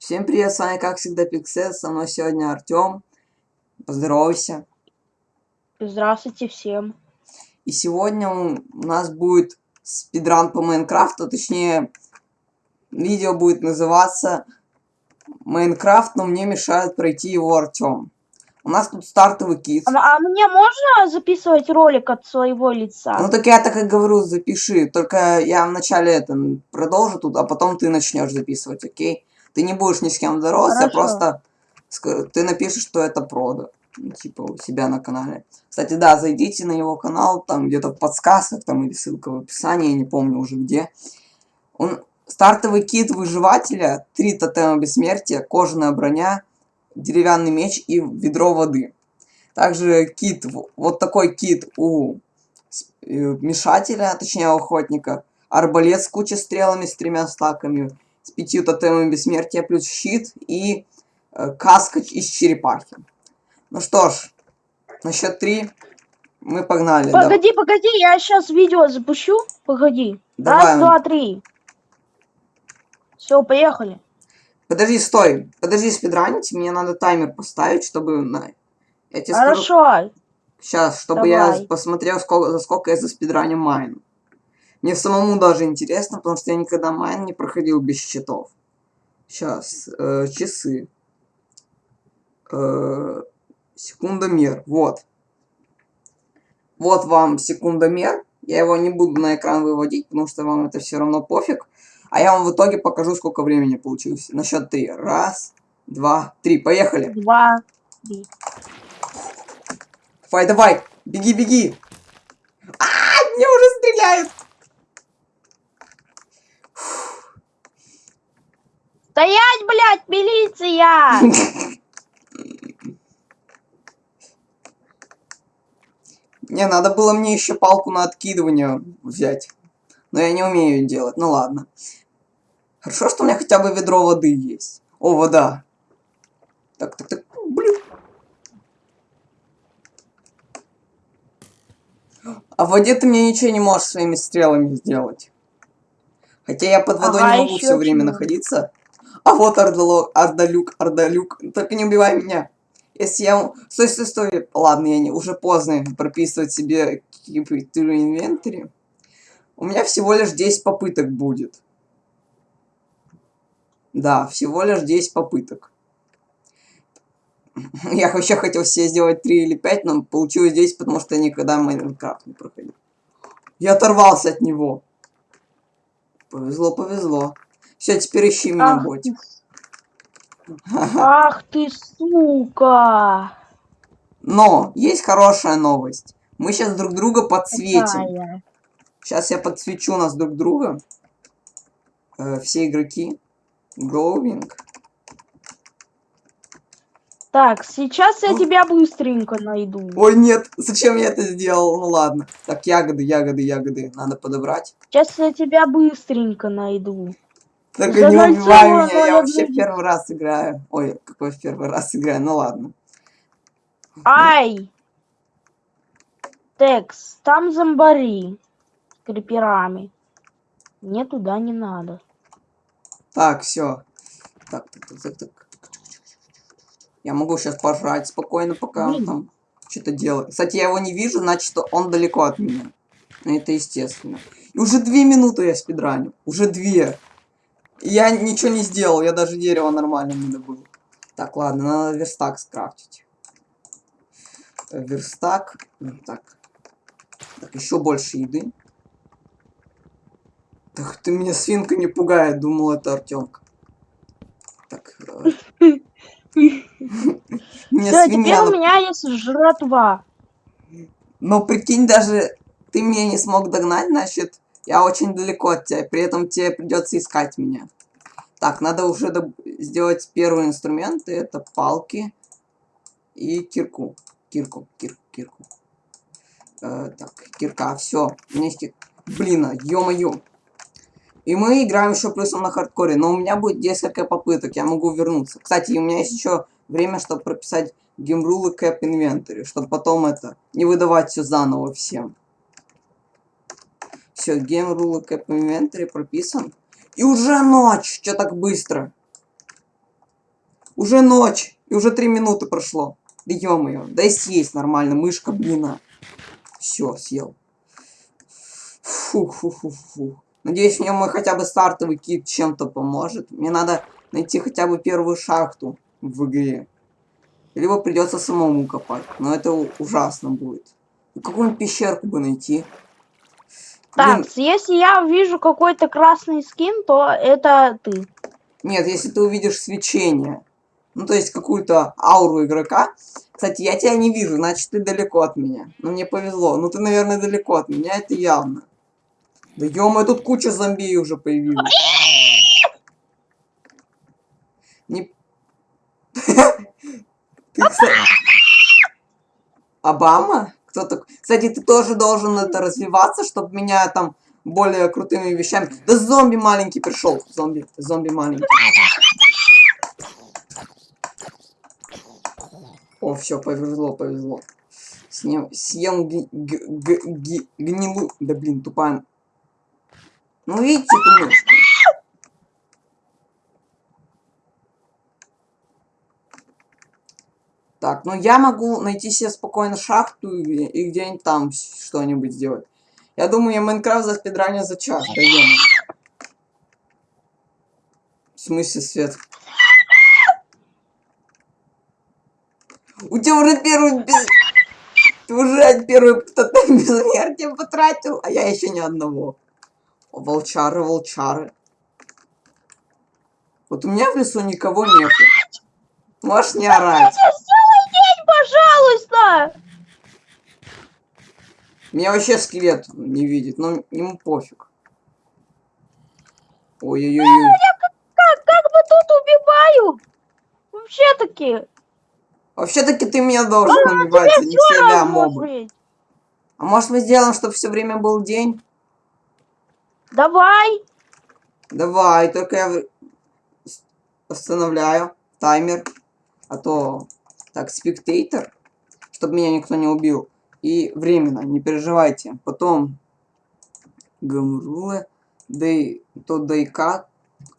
Всем привет, с вами как всегда Пиксет, со мной сегодня Артем. Поздоровайся. Здравствуйте всем. И сегодня у нас будет спидран по Майнкрафту, точнее, видео будет называться Майнкрафт, но мне мешает пройти его Артем. У нас тут стартовый кит. А, а мне можно записывать ролик от своего лица? Ну так я так и говорю, запиши. Только я вначале это продолжу тут, а потом ты начнешь записывать, окей? Ты не будешь ни с кем здороваться, а просто ты напишешь, что это прода. Типа у себя на канале. Кстати, да, зайдите на его канал, там где-то в подсказках, там или ссылка в описании, я не помню уже где. Он стартовый кит выживателя, три тотема бессмертия, кожаная броня, деревянный меч и ведро воды. Также кит, вот такой кит у э, мешателя, точнее охотника. Арбалет с кучей стрелами, с тремя стаками, с пятью тотемами бессмертия, плюс щит и э, каска из черепахи. Ну что ж, на счет три мы погнали. Погоди, да. погоди, я сейчас видео запущу. Погоди. Давай. Раз, два, три. Все, поехали. Подожди, стой. Подожди спидранить. Мне надо таймер поставить, чтобы... На... Я тебе Хорошо. Скажу... Сейчас, чтобы Давай. я посмотрел, сколько, за сколько я заспидраню майн. Мне самому даже интересно, потому что я никогда майн не проходил без читов. Сейчас. Э, часы. Э, секундомер. Вот. Вот вам секундомер. Я его не буду на экран выводить, потому что вам это все равно пофиг. А я вам в итоге покажу, сколько времени получилось. На счет три. Раз, два, три. Поехали. Два, три. Давай, давай. Беги, беги. А, мне уже стреляют. Стоять, блядь, милиция! Не, надо было мне еще палку на откидывание взять. Но я не умею делать. Ну ладно. Хорошо, что у меня хотя бы ведро воды есть. О, вода. Так, так, так. Блин. А в воде ты мне ничего не можешь своими стрелами сделать. Хотя я под водой ага, не могу все время находиться. А вот Ардалок, Ардалюк, Ардалюк. Только не убивай меня. Если я... Стой, стой, стой. Ладно, я не... уже поздно прописывать себе какие-то инвентари. У меня всего лишь 10 попыток будет. Да, всего лишь 10 попыток. Я вообще хотел себе сделать 3 или 5, но получилось 10, потому что я никогда Майнкрафт не проходил. Я оторвался от него. Повезло, повезло. Все, теперь ищи меня, Ах ботик. Ах ты, сука! Но, есть хорошая новость. Мы сейчас друг друга подсветим. Какая? Сейчас я подсвечу нас друг друга. Э, все игроки. Гоуинг. Так, сейчас я тебя быстренько найду. Ой, нет, зачем я это сделал? Ну ладно. Так, ягоды, ягоды, ягоды. Надо подобрать. Сейчас я тебя быстренько найду. Только не убивай меня, я вообще в первый раз играю. Ой, какой в первый раз играю, ну ладно. Ай! Текс, там зомбари с криперами. Мне туда не надо. Так, все. Так, так, так, так, так. Я могу сейчас пожрать спокойно, пока он там что-то делает. Кстати, я его не вижу, значит, он далеко от меня. Ну, это естественно. И уже две минуты я спидраню. Уже две. Я ничего не сделал, я даже дерево нормально не добыл. Так, ладно, надо верстак скрафтить. Э, верстак. Так. Так, еще больше еды. Так ты меня свинка не пугает, думал это Артемка. Так. Все, теперь у меня есть жратва. Но прикинь, даже ты меня не смог догнать, значит, я очень далеко от тебя. При этом тебе придется искать меня. Так, надо уже сделать первый инструмент. Это палки и кирку. Кирку, кирку, кирку. Э, так, кирка, все. У меня есть кир... Блин, а, ё-моё. И мы играем еще плюсом на хардкоре, но у меня будет несколько попыток, я могу вернуться. Кстати, у меня есть еще время, чтобы прописать геймрулы кэп инвентарь, чтобы потом это, не выдавать все заново всем. Все, геймрулы кэп инвентарь прописан. И уже ночь, что так быстро? Уже ночь, и уже три минуты прошло. Да ё-моё, дай съесть нормально, мышка, блин. Все, съел. Фу-фу-фу-фу. Надеюсь, мне мой хотя бы стартовый кит чем-то поможет. Мне надо найти хотя бы первую шахту в игре. Либо придется самому копать. Но это ужасно будет. Какую-нибудь пещерку бы найти. Так, если я вижу какой-то красный скин, то это ты. Нет, если ты увидишь свечение. Ну, то есть какую-то ауру игрока. Кстати, я тебя не вижу, значит, ты далеко от меня. Ну, мне повезло. Ну, ты, наверное, далеко от меня, это явно. Да ё тут куча зомби уже появилась. Не... Ты, кстати... Обама? Кто такой? Кстати, ты тоже должен это развиваться, чтобы меня там более крутыми вещами. Да зомби маленький пришел. Зомби, зомби маленький. О, все, повезло, повезло. Съем, съем г, г, г, г, гнилу. Да блин, тупая. Ну видите, конечно. Так, ну я могу найти себе спокойно шахту и, и где-нибудь там что-нибудь сделать. Я думаю, я Майнкрафт за спидраню за час, да В смысле свет? У тебя уже первый без... Ты уже первый тотем безмертия потратил, а я еще ни одного. О, волчары, волчары. Вот у меня в лесу никого нет. Можешь не орать. Пожалуйста! Меня вообще скелет не видит, но ему пофиг. Ой-ой-ой. Я как, как, как бы тут убиваю. Вообще-таки. Вообще-таки ты меня должен а, убивать, а не себя мобы. А может мы сделаем, чтобы все время был день? Давай. Давай, только я остановляю таймер. А то... Так, спектейтор. Чтобы меня никто не убил. И временно, не переживайте. Потом... Гамрулы. Дей... То дейка.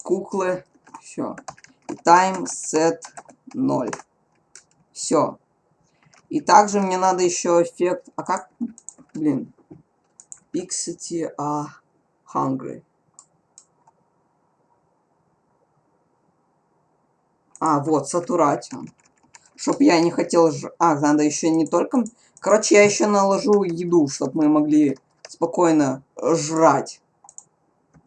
Куклы. Все. И тайм сет 0. Все. И также мне надо еще эффект... А как? Блин. Pixity а hungry. А, вот, сатурацион. Чтоб я не хотел... Ж... А, надо еще не только... Короче, я еще наложу еду, чтобы мы могли спокойно жрать.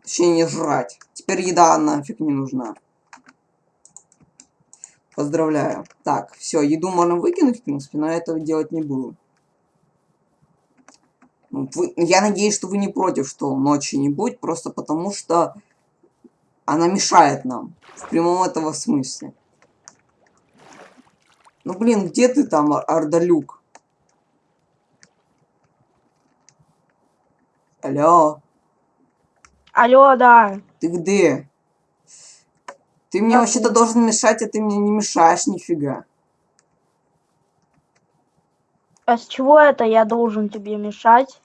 Точнее, не жрать. Теперь еда нафиг не нужна. Поздравляю. Так, все, еду можно выкинуть, в принципе, но я этого делать не буду. Ну, вы, я надеюсь, что вы не против, что ночи не будет, просто потому что она мешает нам. В прямом этого смысле. Ну, блин, где ты там, Ардалюк? Алло. Алло, да. Ты где? Ты мне вообще-то должен мешать, а ты мне не мешаешь нифига. А с чего это я должен тебе мешать?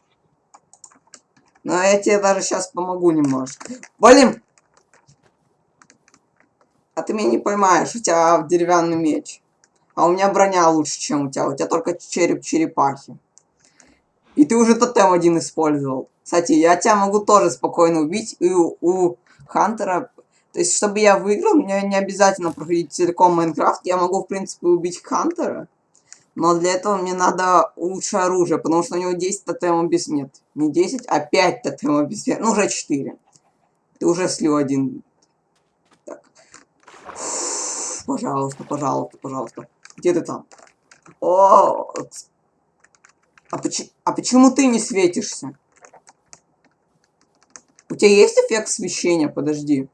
Ну, я тебе даже сейчас помогу немножко. Валим! А ты меня не поймаешь, у тебя деревянный меч. А у меня броня лучше, чем у тебя. У тебя только череп черепахи. И ты уже тотем один использовал. Кстати, я тебя могу тоже спокойно убить. И у, у Хантера... То есть, чтобы я выиграл, мне не обязательно проходить целиком Майнкрафт. Я могу, в принципе, убить Хантера. Но для этого мне надо лучшее оружие, потому что у него 10 тотемов без нет. Не 10, а 5 тотемов без нет. Ну, уже 4. Ты уже слил один. Так. Пожалуйста, пожалуйста, пожалуйста. Где ты там? О, а, поч а почему ты не светишься? У тебя есть эффект освещения? Подожди.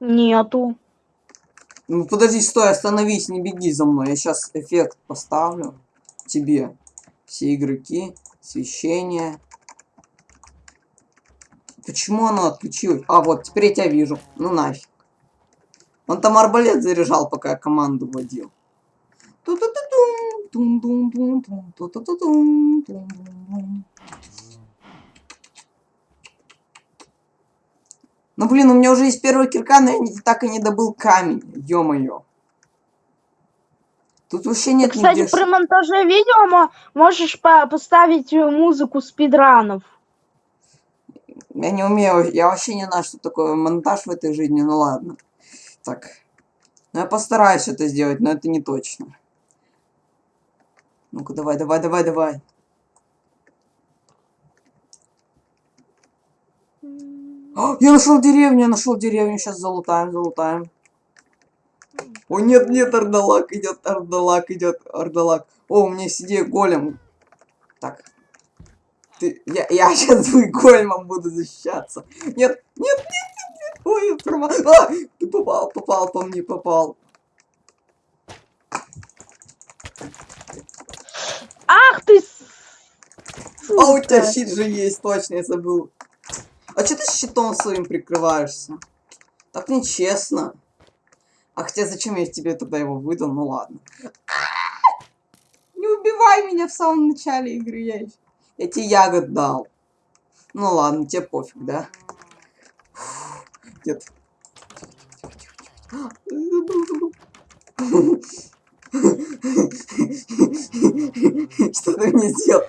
Нету. Ну подожди, стой, остановись, не беги за мной. Я сейчас эффект поставлю тебе. Все игроки, освещение. Почему оно отключилось? А, вот, теперь я тебя вижу. Ну нафиг. Он там арбалет заряжал, пока я команду водил. Ну блин, у меня уже есть первая кирка, но я не- так и не добыл камень. Ё-моё. Тут вообще нет Кстати, нигде при монтаже видео мо- можешь по- поставить э, музыку спидранов. Я не умею, я вообще не знаю, что такое монтаж в этой жизни, ну ладно. Так. Ну я постараюсь это сделать, но это не точно. Ну-ка, давай, давай, давай, давай. А, я нашел деревню, я нашел деревню, сейчас залутаем, залутаем. О, нет, нет, Ардалак идет, Ардалак идет, Ардалак. О, у меня идея голем. Так. Ты, я, я сейчас големом буду защищаться. Нет, нет, нет. Ой, я прома... А, ты попал, попал по мне, попал. Ах ты! с- А у тебя сука. щит же есть, точно, я забыл. А что ты щитом своим прикрываешься? Так нечестно. А хотя зачем я тебе тогда его выдал? Ну ладно. Не убивай меня в самом начале игры. Я, ещё- я тебе ягод дал. Ну ладно, тебе пофиг, да? Нет. Что ты мне сделаешь?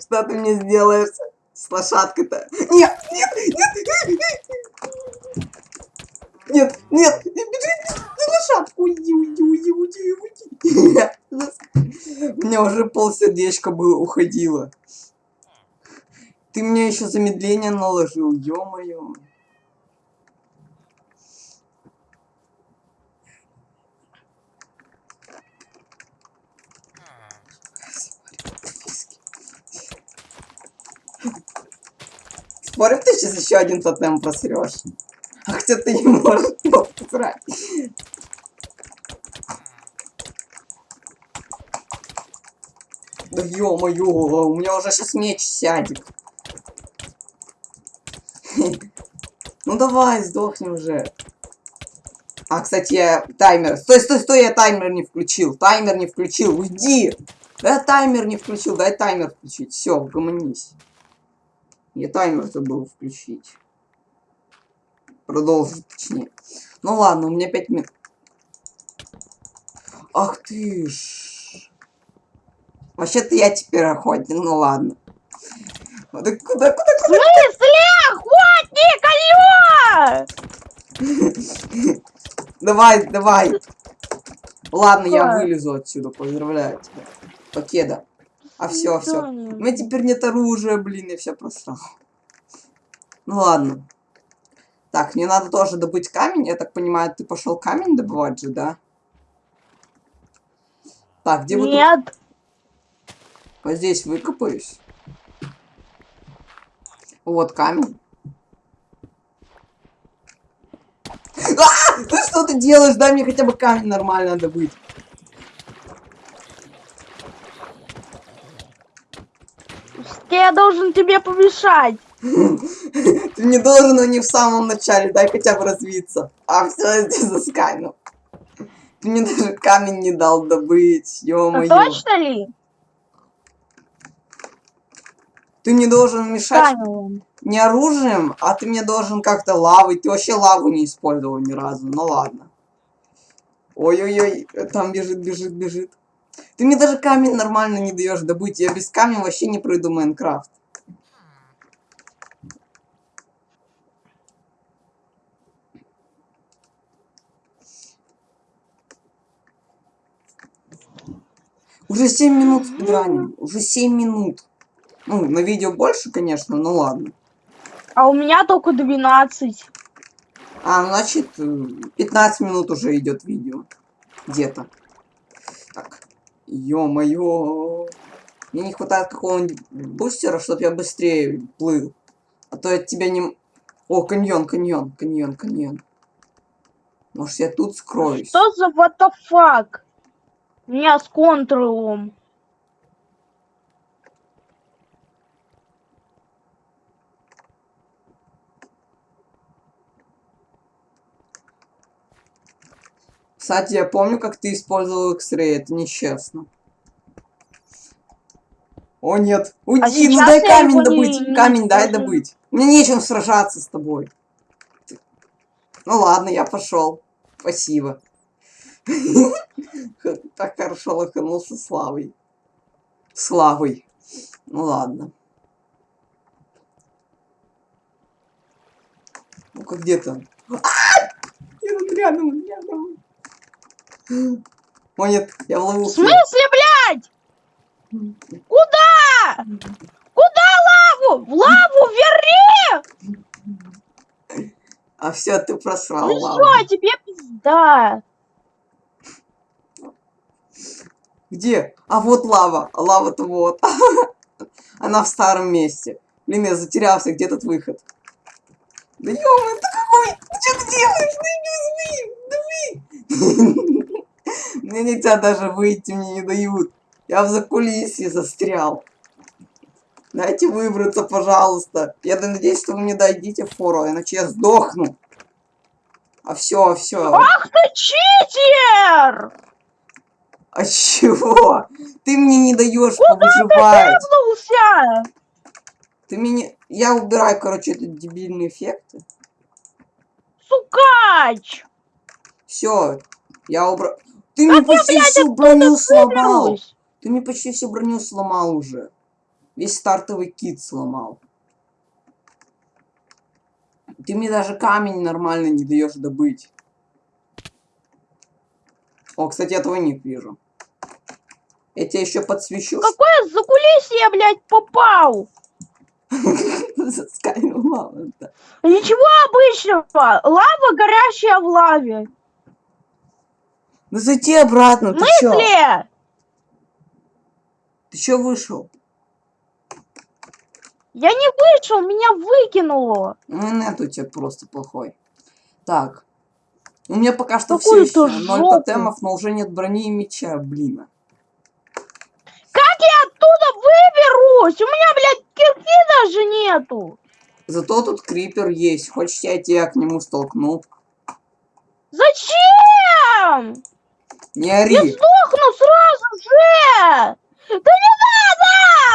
Что ты мне сделаешь с лошадкой-то? Нет, нет, нет, нет, нет, не бежи, лошадку, уйди, уйди, уйди, уйди, уйди. У меня уже пол сердечка было, уходило. Ты мне еще замедление наложил, ё-моё. Спорим, ты сейчас еще один тотем просрешь. А хотя ты не можешь его посрать. Да ё-моё, у меня уже сейчас меч сядет. Ну давай, сдохни уже. А, кстати, я таймер. Стой, стой, стой, я таймер не включил. Таймер не включил, уйди. Да я таймер не включил, дай таймер включить. Все, угомонись. Я таймер забыл включить. Продолжить, точнее. Ну ладно, у меня 5 минут. Ах ты ж. Вообще-то я теперь охотник, ну ладно. Да куда, куда, В смысле? Охотник, алло! Давай, давай. Ладно, я вылезу отсюда, поздравляю тебя. Покеда. А все, все. У Свидания. меня теперь нет оружия, блин, я все просрал. Ну ладно. Так, мне надо тоже добыть камень. Я так понимаю, ты пошел камень добывать же, да? Так, где тут? Нет. Вот здесь выкопаюсь. Вот камень. А! Ты что ты делаешь? Дай мне хотя бы камень нормально добыть. Я должен тебе помешать. Ты не должен, но не в самом начале. Дай хотя бы развиться. А все, здесь засканил. Ты мне даже камень не дал добыть. А Ё-моё. точно ли? Ты мне должен мешать Камень. не оружием, а ты мне должен как-то лавой. Ты вообще лаву не использовал ни разу. Ну ладно. Ой-ой-ой, там бежит, бежит, бежит. Ты мне даже камень нормально не даешь добыть. Я без камня вообще не пройду Майнкрафт. Уже 7 минут спидраним. Уже 7 минут. Ну, на видео больше, конечно, но ладно. А у меня только 12. А, значит, э, 15 минут уже идет видео. Где-то. Так. Ё-моё. Мне не хватает какого-нибудь бустера, чтобы я быстрее плыл. А то я тебя не... О, каньон, каньон, каньон, каньон. Может, я тут скроюсь? Что за what the меня с контролом. Кстати, я помню, как ты использовал X-Ray. Это нечестно. О, нет. Уйди, ну сейчас дай камень не- добыть. не камень дай использую. добыть. Мне нечем сражаться с тобой. Ну ладно, я пошел. Спасибо. Так хорошо лоханулся славой. Славой. Ну ладно. Ну-ка, где там? Я тут рядом, рядом. О нет, я в В ловушке. смысле, блядь? Куда? Куда лаву? В лаву верни! А все, ты просрал Ну лаву. все, тебе пизда. Где? А вот лава. Лава-то вот. Она в старом месте. Блин, я затерялся. Где тут выход? Да ё ты какой? Ты что ты делаешь? Ну иди возьми! Давай! Мне нельзя даже выйти, мне не дают. Я в закулисье застрял. Дайте выбраться, пожалуйста. Я надеюсь, что вы мне дадите фору, иначе я сдохну. А все, все. Ах ты читер! А чего? Ты мне не даешь повыживать. Вернулся! Ты мне... Я убираю, короче, этот дебильный эффект. Сукач! Все, я убрал... Ты мне я, почти блядь, всю броню сломал. Ты мне почти всю броню сломал уже. Весь стартовый кит сломал. Ты мне даже камень нормально не даешь добыть. О, кстати, я твой ник вижу. Я тебя еще подсвечу. Какое закулисье я, блядь, попал? Засканил мало-то. Ничего обычного. Лава, горящая в лаве. Ну зайди обратно, ты чё? смысле? Ты чё вышел? Я не вышел, меня выкинуло. Ну, нет у тебя просто плохой. Так. У меня пока что все Какую-то еще ноль тотемов, но уже нет брони и меча, блин. Как я оттуда выберусь? У меня, блядь, кирки даже нету. Зато тут крипер есть. Хочешь, я тебя к нему столкну? Зачем? Не Я ори. сдохну сразу же. Да не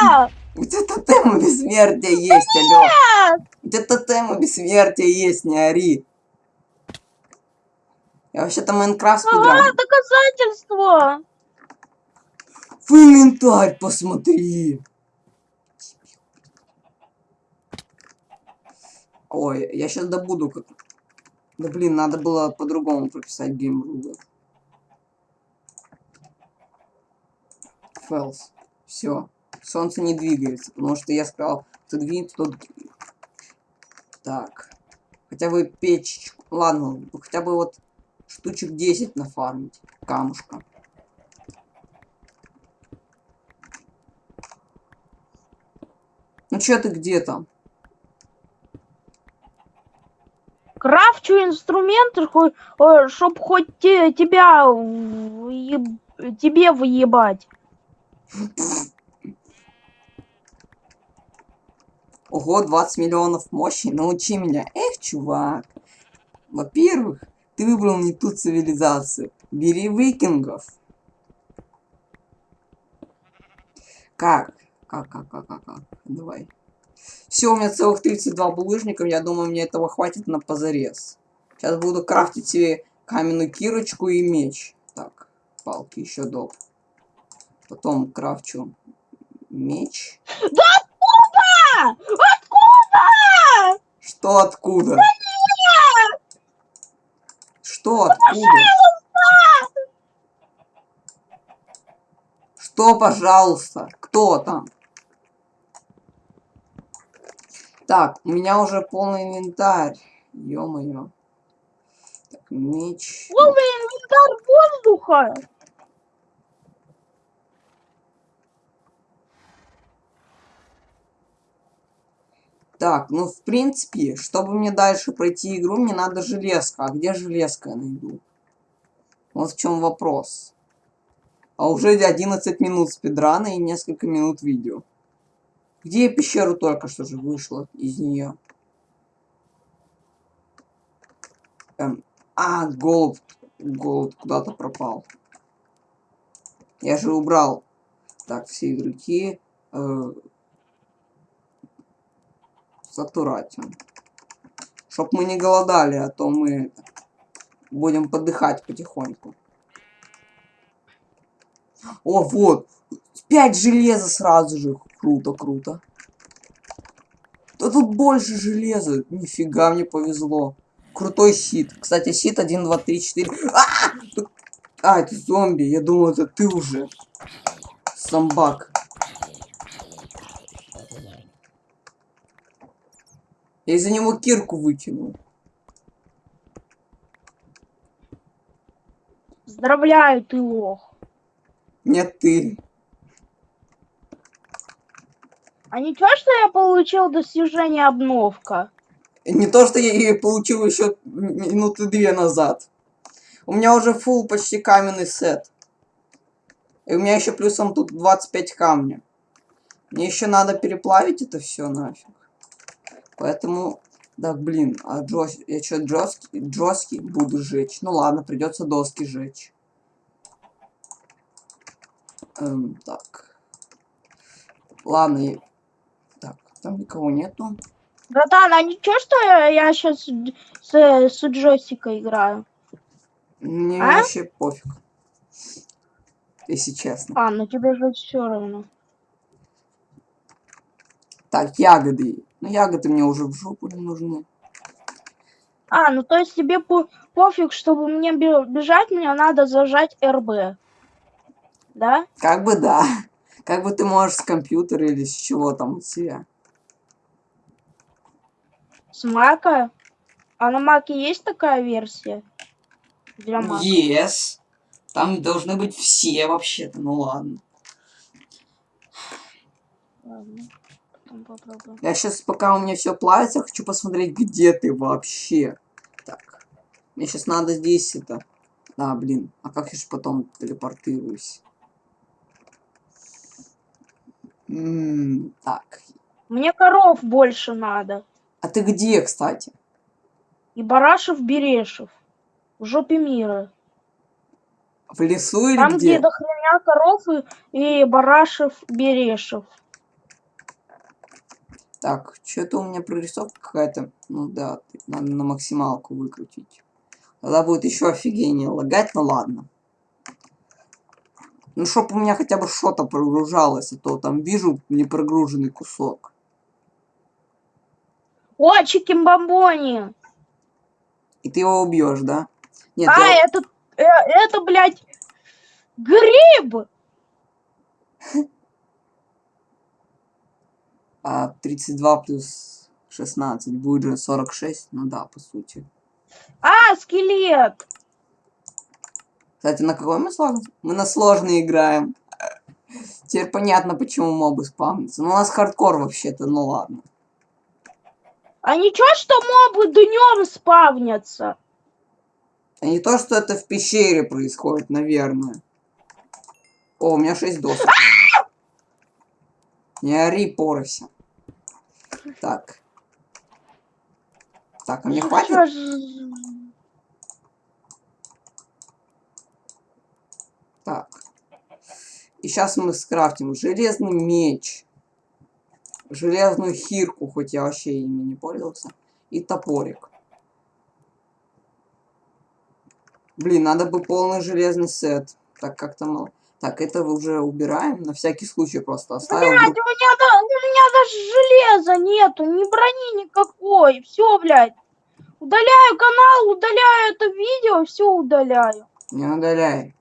надо! У тебя тотема бессмертия есть, алё. Нет! У тебя тотема бессмертия есть, не ори. Я вообще-то Майнкрафт Ага, спидран. доказательство. В инвентарь посмотри. Ой, я сейчас добуду как... Да блин, надо было по-другому прописать геймрулы. Фэлс. Все. Солнце не двигается, потому что я сказал, ты двинется, то... Так. Хотя бы печь... Ладно, хотя бы вот штучек 10 нафармить. Камушка. Ну чё ты где там? Крафчу инструменты, хо- э, чтоб хоть те- тебя тебе выебать. Ого, 20 миллионов мощи, научи меня. Эх, чувак. Во-первых, ты выбрал не ту цивилизацию. Бери викингов. Как? Как, как, как, как, как? Давай. Все, у меня целых 32 булыжника, я думаю, мне этого хватит на позарез. Сейчас буду крафтить себе каменную кирочку и меч. Так, палки еще доп. Потом крафчу меч. Да откуда? Откуда? Что откуда? Что откуда? Что, пожалуйста? Кто там? Так, у меня уже полный инвентарь. Ё-моё. Так, меч. Полный инвентарь воздуха. Так, ну в принципе, чтобы мне дальше пройти игру, мне надо железка. А где железка я найду? Вот в чем вопрос. А уже 11 минут спидрана и несколько минут видео. Где я пещеру только что же вышла из нее? Эм, а, голубь. Голубь куда-то пропал. Я же убрал. Так, все игроки. Э, Сатуратиум. Чтоб мы не голодали, а то мы будем подыхать потихоньку. О, вот. Пять железа сразу же. Круто, круто. Да тут больше железа. Нифига мне повезло. Крутой щит. Кстати, щит 1, 2, 3, 4. А, Тут- а это зомби. Я думал, это ты уже. Самбак. Я из-за него кирку выкинул. Поздравляю, ты лох. Нет, ты. А ничего, что я получил достижение обновка? Не то, что я ее получил еще минуты две назад. У меня уже фул почти каменный сет. И у меня еще плюсом тут 25 камня. Мне еще надо переплавить это все нафиг. Поэтому, да, блин, а джос... я что, джоски... джоски буду жечь? Ну ладно, придется доски жечь. Эм, так. Ладно, я- так, там никого нету. Братан, а ничего, что я, я сейчас с, с джойстика играю? Мне А? вообще пофиг. Если честно. А, ну тебе же все равно. Так, ягоды. Ну, ягоды мне уже в жопу не нужны. А, ну то есть тебе по- пофиг, чтобы мне бе- бежать, мне надо зажать РБ. Да? Как бы да. Как бы ты можешь с компьютера или с чего там у тебя. С Мака? А на Маке есть такая версия? Для Мака? Yes. Там должны быть все вообще-то. Ну ладно. Ладно, потом попробуем. Я сейчас, пока у меня все плавится, хочу посмотреть, где ты вообще. Так. Мне сейчас надо здесь это. А, блин. А как я же потом телепортируюсь? М, так. Мне коров больше надо. А ты где, кстати? И Барашев Берешев. В жопе мира. В лесу или Там, где где? до хрена коров и, и Барашев Берешев. Так, что-то у меня прорисовка какая-то. Ну да, надо на максималку выкрутить. Тогда будет еще офигеннее лагать, ну ладно. Ну, чтоб у меня хотя бы что-то прогружалось, а то там вижу непрогруженный кусок. О, Чикимбамбони! И ты его убьешь, да? Нет, А, я- это, э, это, блядь, гриб! а, 32 плюс 16 будет же 46. Ну да, по сути. А, скелет! Кстати, на какой мы сложный? Мы на сложный играем. Теперь понятно, почему мобы спавнятся. Ну, у нас хардкор вообще-то, ну ладно. А ничего, что мобы днем спавнятся? А не то, что это в пещере происходит, наверное. О, у меня 6 досок. Не ори, порося. Так. Так, а мне хватит? Ж- Так. И сейчас мы скрафтим железный меч. Железную хирку, хоть я вообще ими не пользовался. И топорик. Блин, надо бы полный железный сет. Так как-то мало. Так, это уже убираем. На всякий случай просто оставил. Блядь, у меня, да- у меня даже железа нету, ни брони никакой. Все, блядь. Удаляю канал, удаляю это видео, все удаляю. Не удаляй.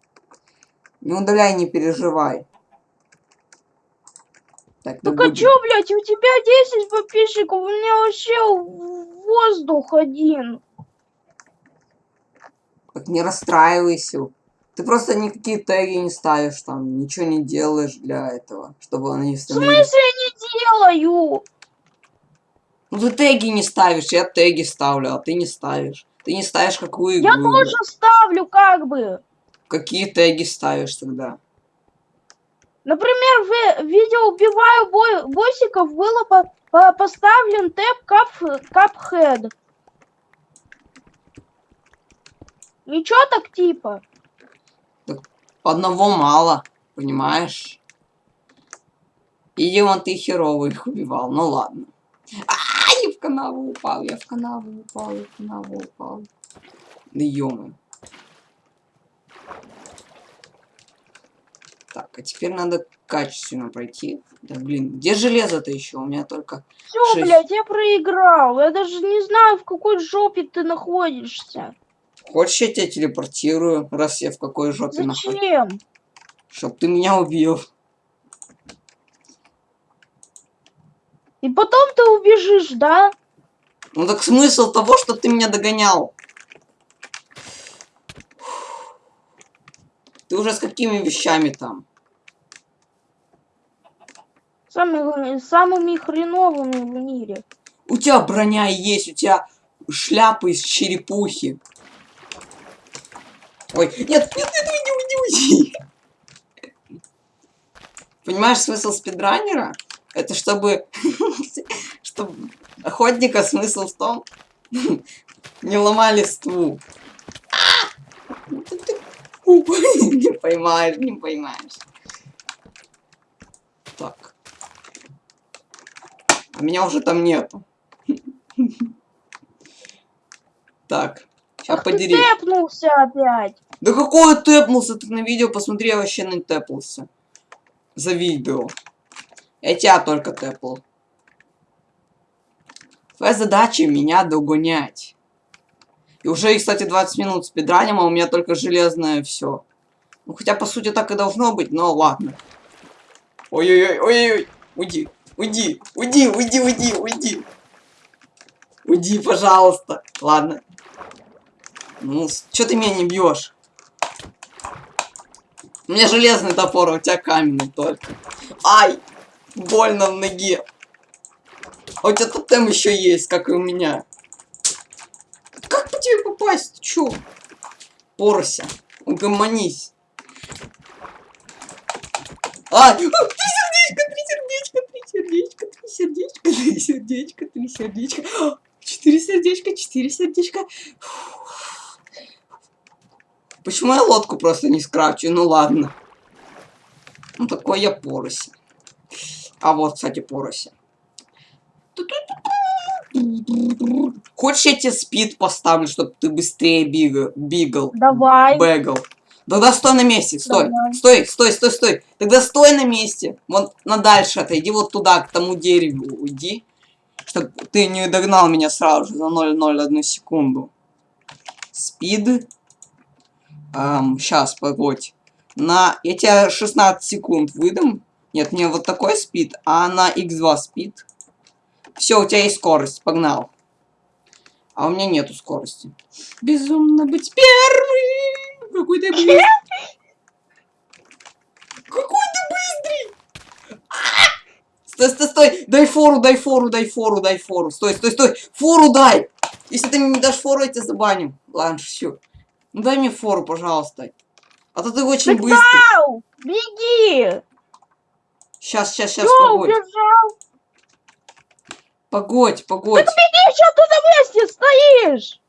Не удаляй, не переживай. Так, Так а чё, блядь, у тебя 10 подписчиков, у меня вообще воздух один. Так не расстраивайся. Ты просто никакие теги не ставишь там, ничего не делаешь для этого, чтобы они В становились. смысле не делаю? Ну ты теги не ставишь, я теги ставлю, а ты не ставишь. Ты не ставишь какую игру. Я тоже ставлю как бы. Какие теги ставишь тогда? Например, в в видео «Убиваю бой- боссиков» было по- по- поставлен тэп кап, капхед. Ничего так типа. Одного мало, понимаешь? Видимо, ты херово их убивал. Ну ладно. А, не в канаву упал, я в канаву упал, я в канаву упал. Да ё Так, а теперь надо качественно пройти. Да блин, где железо-то еще? У меня только... Все, Шесть. блядь, я проиграл. Я даже не знаю, в какой жопе ты находишься. Хочешь, я тебя телепортирую, раз я в какой жопе нахожусь? Зачем? Чтоб ты меня убил. И потом ты убежишь, да? Ну так смысл того, что ты меня догонял. Ты уже с какими вещами там? Самыми, самыми хреновыми в мире. У тебя броня есть, у тебя шляпа из черепухи. Ой, нет, нет, нет, уйди, уйди, уйди. Понимаешь смысл спидранера? Это чтобы... чтобы охотника смысл в том... не ломали ству. Не поймаешь, не поймаешь. Так. А меня уже там нету. Так. Сейчас Ах ты подери. тэпнулся опять. Да какой тэпнулся? Ты на видео посмотри, я вообще не тэпнулся. За видео. Я тебя только тэпал. Твоя задача меня догонять. И уже, кстати, 20 минут спидраним, а у меня только железное все. Ну, хотя, по сути, так и должно быть, но ладно. Ой-ой-ой, ой-ой-ой. Уйди, уйди, уйди, уйди, уйди, уйди. Уйди, пожалуйста. Ладно. Ну, что ты меня не бьешь? У меня железный топор, а у тебя каменный только. Ай! Больно в ноге. А у тебя тотем еще есть, как и у меня. Как по тебе попасть? Ты чё? Порся. Угомонись. А! Три сердечка, три сердечка, три сердечка, три сердечка, три сердечка, три сердечка. Четыре сердечка, четыре сердечка. Почему я лодку просто не скрафчу? Ну ладно. Ну такой я порося. А вот, кстати, порося. Хочешь, я тебе спид поставлю, чтобы ты быстрее бегал? бегал Давай. бегал. Тогда стой на месте, стой, Давай. стой, стой, стой, стой. Тогда стой на месте. Вот на дальше отойди вот туда, к тому дереву уйди. Чтобы ты не догнал меня сразу же за 0,01 секунду. Спид. Сейчас, погодь. На... Я тебе 16 секунд выдам. Нет, не вот такой спид, а на x2 спид. Все, у тебя есть скорость, погнал. А у меня нету скорости. Безумно быть первым! Какой ты быстрый! Какой ты быстрый! А! Стой, стой, стой! Дай фору, дай фору, дай фору, дай фору. Стой, стой, стой! Фору дай! Если ты мне не дашь фору, я тебя забаню. Ладно, шучу. Ну дай мне фору, пожалуйста. А то ты очень Так быстрый. Ау, беги. Сейчас, сейчас, сейчас, Всё, погодь. убежал. Погодь, погодь. Беги, что ты на месте стоишь?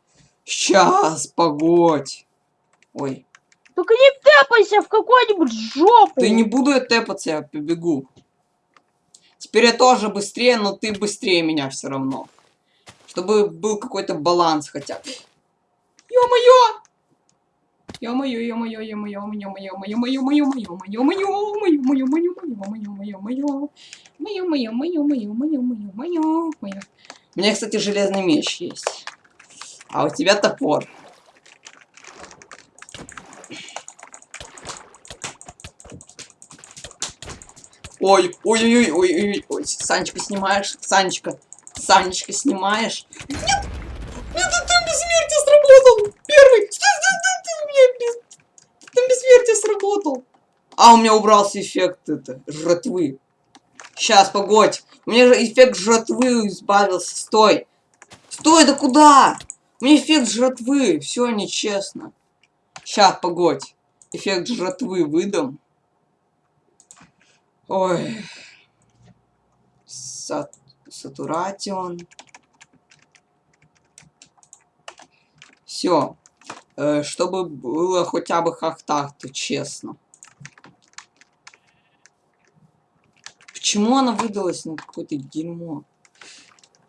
Сейчас, погодь. Ой, Только не тэпайся в какую-нибудь жопу. ты не буду я тэпаться, я побегу. Теперь я тоже быстрее, но ты быстрее меня все равно. Чтобы был какой-то баланс хотя бы. Ё-моё! Ё-моё, ё-моё, ё-моё, ё-моё, ё-моё, ё-моё, ё-моё, ё-моё, ё-моё, ё-моё, ё-моё, ё-моё, Моё, моё, моё, моё, моё, моё, моё, моё. У меня, кстати, железный меч есть. А у тебя топор. Ой, ой, ой, ой, ой, ой, ой, Санечка, снимаешь? Санечка, Санечка, снимаешь? Нет, там бессмертие сработал. Первый. Стой, стой, стой, стой, у меня без... Там сработал. А, у меня убрался эффект это, жратвы. Сейчас, погодь. У меня же эффект жратвы избавился. Стой. Стой, да куда? У меня эффект жратвы. Все нечестно. Сейчас, погодь. Эффект жратвы выдам. Ой. Сат... Сатуратион. Все. Чтобы было хотя бы как-то честно. Почему она выдалась на какое-то дерьмо?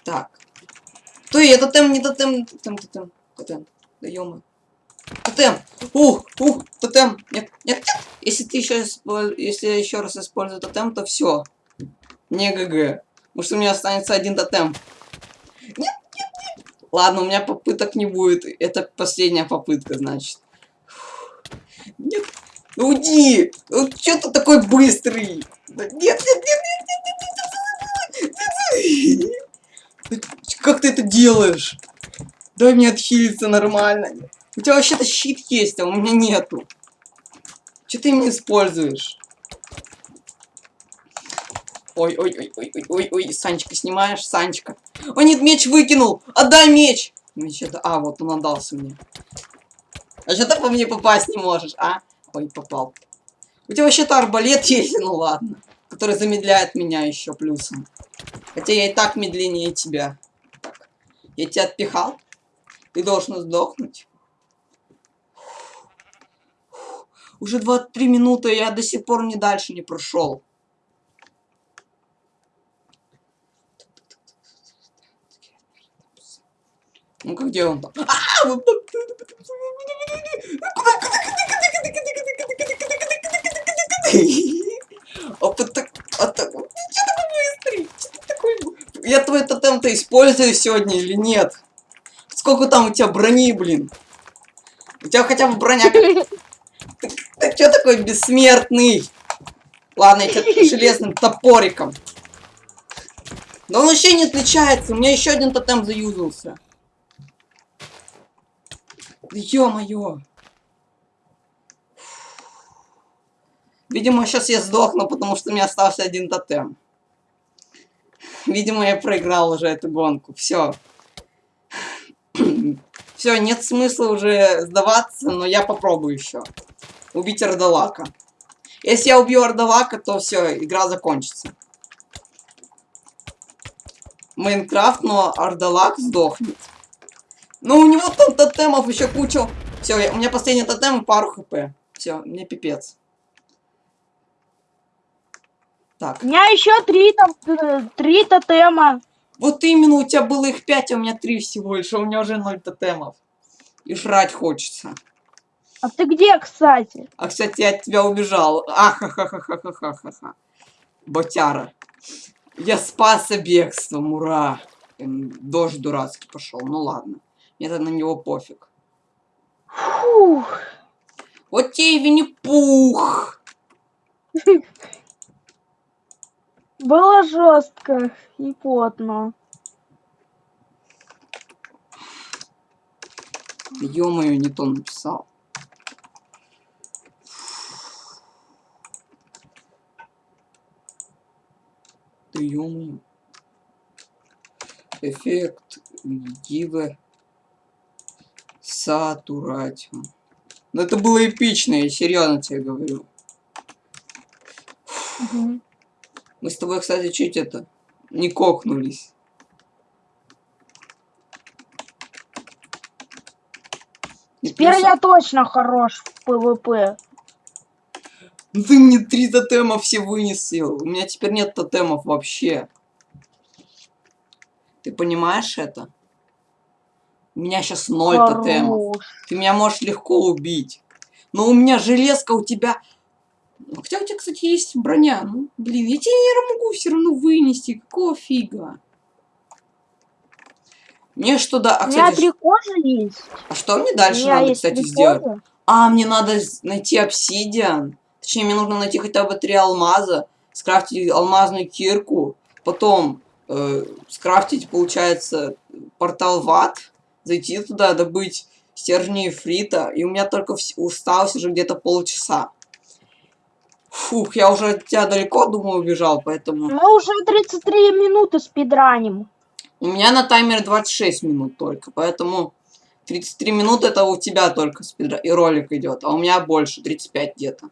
Так. Стой, это тотем, не тотем, тотем, тотем, тотем. Да ё Тотем! Ух, ух, тотем! Нет, нет, нет! Если ты еще если я еще раз использую тотем, то все. Не ГГ. Потому что у меня останется один тотем. Нет. Ладно, у меня попыток не будет. Это последняя попытка, значит. Нет. Уйди! Ну, что ты такой быстрый? Нет, нет, нет, нет, нет, нет, нет, нет. Как ты это делаешь? Дай мне отхилиться нормально. У тебя вообще-то щит есть, а у меня нету. Че ты меня используешь? Ой, ой, ой, ой, ой, ой, Санечка, снимаешь, Санечка. О, нет, меч выкинул! Отдай меч! Меч это... А, вот он отдался мне. А что ты по мне попасть не можешь, а? Ой, попал. У тебя вообще-то арбалет есть, ну ладно. Который замедляет меня еще плюсом. Хотя я и так медленнее тебя. Так. Я тебя отпихал? Ты должен сдохнуть. Уже 23 минуты, я до сих пор не дальше не прошел. Ну-ка, где он там? Я твой тотем-то использую сегодня или нет? Сколько там у тебя брони, блин? У тебя хотя бы броня... Ты, ты что такой бессмертный? Ладно, я тебя железным топориком. Да он вообще не отличается. У меня еще один тотем заюзался. Ё-моё. Видимо, сейчас я сдохну, потому что у меня остался один тотем. Видимо, я проиграл уже эту гонку. Все. Все, нет смысла уже сдаваться, но я попробую еще. Убить Ардалака. Если я убью Ардалака, то все, игра закончится. Майнкрафт, но Ардалак сдохнет. Ну, у него там тотемов еще куча. Все, у меня последний тотем и пару хп. Все, мне пипец. Так. У меня еще три, там, э, три тотема. Вот именно, у тебя было их пять, а у меня три всего лишь, а у меня уже ноль тотемов. И жрать хочется. А ты где, кстати? А, кстати, я от тебя убежал. Ахахахахахахаха. Ботяра. Я спасся бегством, ура. Дождь дурацкий пошел, ну ладно. Мне это на него пофиг. Фух. Вот тебе Винни-Пух. Было жестко и потно. Ё-моё, не то написал. Да ё Эффект Дива Сатуратиум. Ну это было эпично, я серьезно тебе говорю. Угу. Мы с тобой, кстати, чуть это не кокнулись. Теперь плюс... я точно хорош в PvP. Ну ты мне три тотема все вынесил. У меня теперь нет тотемов вообще. Ты понимаешь это? У меня сейчас ноль Хорош. тотемов. Ты меня можешь легко убить. Но у меня железка, у тебя Хотя у тебя, кстати, есть броня. Ну, блин, я тебе не могу все равно вынести. Какого фига? Мне что да... А, у меня три кожи есть. А что мне дальше надо, кстати, сделать? Кожи. А, мне надо найти обсидиан. Точнее, мне нужно найти хотя бы три алмаза. Скрафтить алмазную кирку. Потом э, скрафтить, получается, портал в ад. Зайти туда, добыть стержни фрита. И у меня только усталось уже где-то полчаса. Фух, я уже от тебя далеко, думаю, убежал, поэтому... Мы уже 33 минуты спидраним. У меня на таймере 26 минут только, поэтому 33 минуты это у тебя только спидран и ролик идет, а у меня больше, 35 где-то.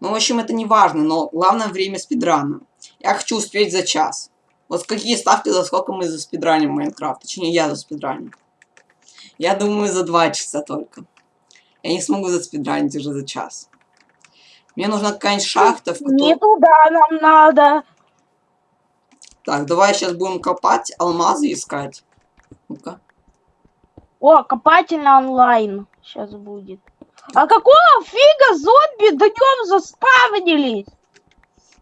Ну, в общем, это не важно, но главное время спидрана. Я хочу успеть за час. Вот какие ставки, за сколько мы за спидраним Майнкрафт, точнее я за спидраним. Я думаю, за 2 часа только. Я не смогу заспидранить уже за час. Мне нужна какая-нибудь шахта, в которой... Не туда нам надо. Так, давай сейчас будем копать, алмазы искать. Ну-ка. О, копательный онлайн сейчас будет. А какого фига зомби днем заспавнились?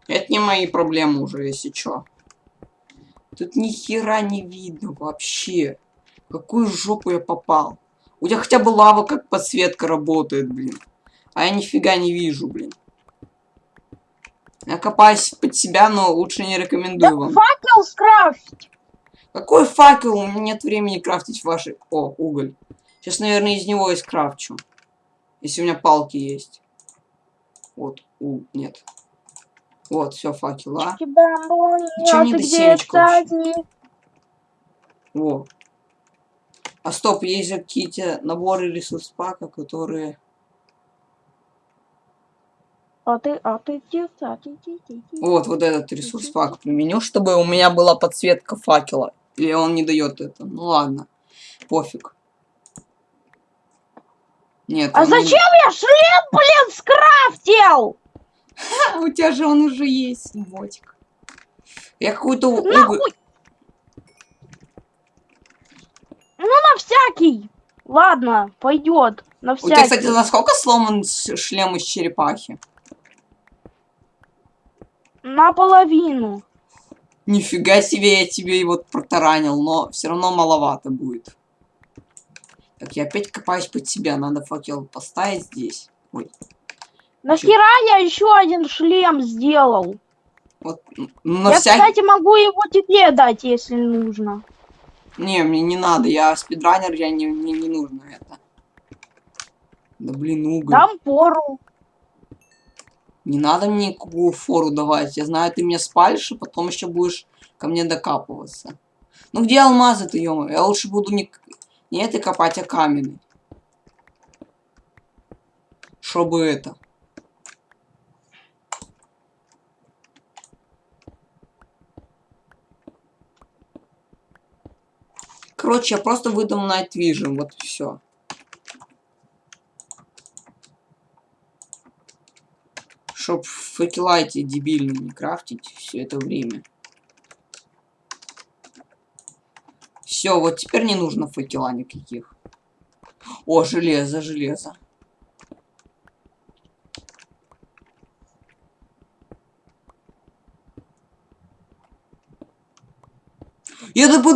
Это не мои проблемы уже, если чё. Тут ни хера не видно вообще. Какую жопу я попал? У тебя хотя бы лава как подсветка работает, блин. А я нифига не вижу, блин. Я копаюсь под себя, но лучше не рекомендую Да вам. факел скрафтить. Какой факел? У меня нет времени крафтить ваши... О, уголь. Сейчас, наверное, из него и скрафчу. Если у меня палки есть. Вот, у, нет. Вот, все, факела. А мне до кстати? Во. А стоп, есть же какие-то наборы ресурс пака, которые... А ты, а ты? Ти- ти- ти. Вот, вот этот ресурс пак применю, чтобы у меня была подсветка факела. Или он не дает это. Ну ладно. Пофиг. Нет. А он не- зачем я шлем, блин, скрафтил? А, у тебя же он уже есть, ботик. Я какую-то уголь... Нахуй! Ну, на всякий. Ладно, пойдет. На У тебя, всякий. кстати, насколько сломан шлем из черепахи? Наполовину. Нифига себе, я тебе его протаранил, но все равно маловато будет. Так, я опять копаюсь под себя, надо факел поставить здесь. Ой, Нахера я еще один шлем сделал? вот, на я, всякий... кстати, могу его тебе дать, если нужно. Не, мне не надо, я спидранер, я не, мне не нужно это. Да блин, уголь. Дам пору. Не надо мне никакую фору давать. Я знаю, ты меня спалишь, и потом еще будешь ко мне докапываться. Ну где алмазы-то, ё Я лучше буду не, не это копать, а каменный. Чтобы это. Короче, я просто выдал Night Vision, вот все. Чтоб факела эти дебильные не крафтить все это время. Все, вот теперь не нужно факела никаких. О, железо, железо.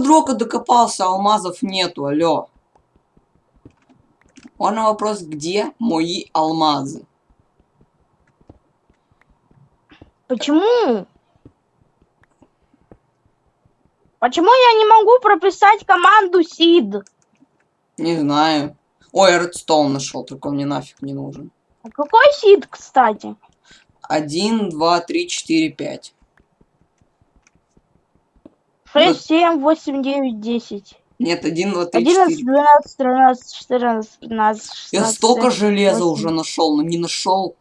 Бедрока докопался, а алмазов нету, алло. Можно вопрос, где мои алмазы? Почему? Почему я не могу прописать команду SID? Не знаю. Ой, редстоун нашел, только он мне нафиг не нужен. А какой SID, кстати? Один, два, три, четыре, пять. 6, 7, 8, 9, 10. Нет, один, два, три, 11, четыре. 12, 13, 14, 15, 16. Я столько 17, железа 18. уже нашел, но не нашел